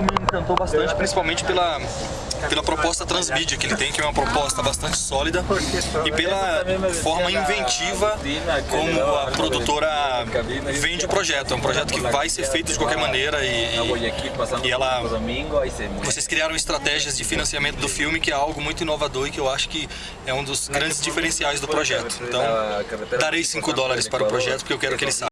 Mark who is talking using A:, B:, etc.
A: Me encantou bastante, principalmente pela, pela proposta transmídia que ele tem, que é uma proposta bastante sólida, e pela forma inventiva como a produtora vende o projeto. É um projeto que vai ser feito de qualquer maneira e, e, e ela... Vocês criaram estratégias de financiamento do filme que é algo muito inovador e que eu acho que é um dos grandes diferenciais do projeto. Então, darei 5 dólares para o projeto porque eu quero que ele saia.